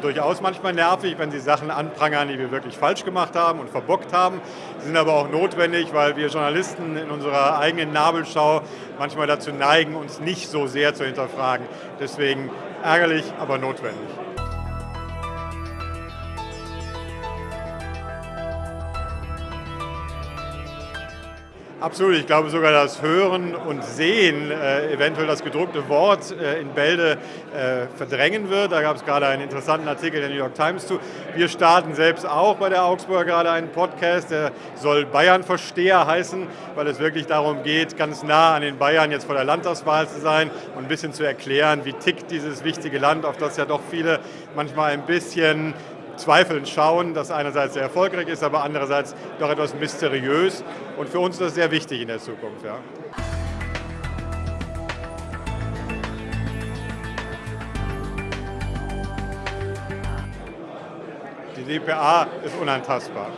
durchaus manchmal nervig, wenn sie Sachen anprangern, die wir wirklich falsch gemacht haben und verbockt haben. Sie sind aber auch notwendig, weil wir Journalisten in unserer eigenen Nabelschau manchmal dazu neigen, uns nicht so sehr zu hinterfragen. Deswegen ärgerlich, aber notwendig. Absolut, ich glaube sogar das Hören und Sehen äh, eventuell das gedruckte Wort äh, in Bälde äh, verdrängen wird. Da gab es gerade einen interessanten Artikel der New York Times zu. Wir starten selbst auch bei der Augsburger gerade einen Podcast, der soll Bayern-Versteher heißen, weil es wirklich darum geht, ganz nah an den Bayern jetzt vor der Landtagswahl zu sein und ein bisschen zu erklären, wie tickt dieses wichtige Land, auf das ja doch viele manchmal ein bisschen zweifelnd schauen, das einerseits sehr erfolgreich ist, aber andererseits doch etwas mysteriös. Und für uns ist das sehr wichtig in der Zukunft. Ja. Die DPA ist unantastbar.